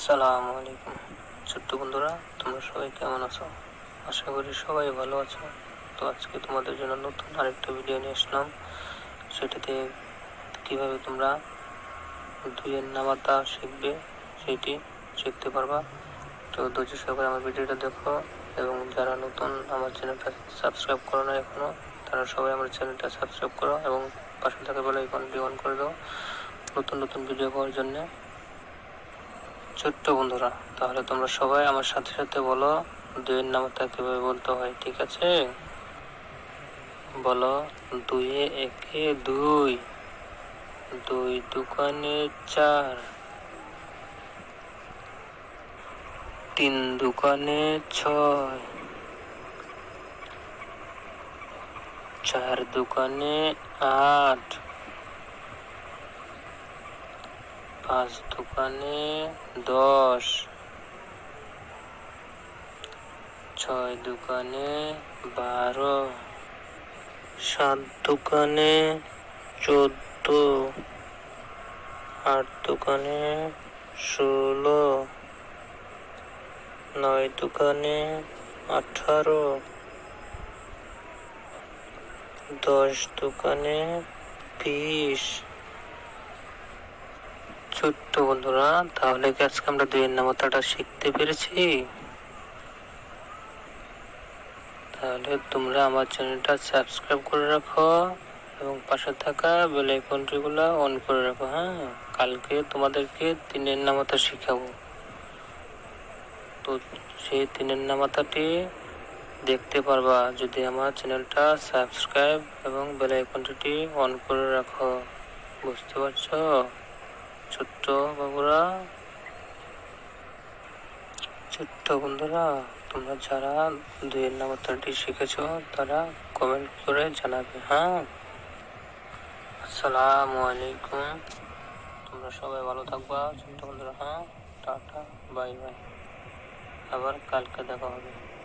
আসসালামু আলাইকুম। ছোট্ট বন্ধুরা, তোমরা সবাই কেমন আছো? আশা করি সবাই ভালো আছো। তো আজকে তোমাদের জন্য নতুন আরেকটা ভিডিও নিয়ে আসলাম। সেটাতে কীভাবে তোমরা দুইয়ের নামাতা শিখবে, সেটি শিখতে পারবা। তো ধৈর্য সহকারে আমার ভিডিওটা দেখো, এবং যারা নতুন আমার চ্যানেলটা সাবস্ক্রাইব করো না এখনও, তারা সবাই আমার চ্যানেলটা সাবস্ক্রাইব করো, এবং পাশে থাকা বেলা আইকনটি অন করে দাও নতুন নতুন ভিডিও পাওয়ার জন্য। ছোট্ট বন্ধুরা, তাহলে তোমরা সবাই আমার সাথে সাথে বলো, দুইয়ের নামটা কীভাবে বলতে হয়, ঠিক আছে? বলো, দুইয়ে একে দুই দুই দোকানে চার, তিন দোকানে ছয়, চার দোকানে আট পাঁচ দোকানে দশ। ছয় দোকানে বারো। সাত দোকানে চোদ্দ। আট দোকানে ষোলো। নয় দোকানে আঠারো। দশ দোকানে বিশ ছোট্ট বন্ধুরা, তাহলে কি আজকে আমরা দুইয়ের নামতাটা শিখতে পেরেছি? তাহলে তোমরা আমার চ্যানেলটা সাবস্ক্রাইব করে রাখো এবং পাশে থাকা বেল আইকনটিগুলো অন করে রাখো হ্যাঁ? কালকে তোমাদেরকে তিনের নামাতা শিখাবো। তো সেই তিনের নামাতাটি দেখতে পারবা যদি আমার চ্যানেলটা সাবস্ক্রাইব এবং বেল অন করে রাখো। বুঝতে পারছ? বাবুরা ছোট্ট বন্ধুরা, তোমরা যারা দুইয়ের নামাতাটি শিখেছ, তারা কমেন্ট করে জানাবে হ্যাঁ? আসসালামু আলাইকুম। তোমরা সবাই ভালো থাকবা, ছোট্ট বন্ধুরা হ্যাঁ? Tata, bye bye. আবার কালকে দেখা হবে।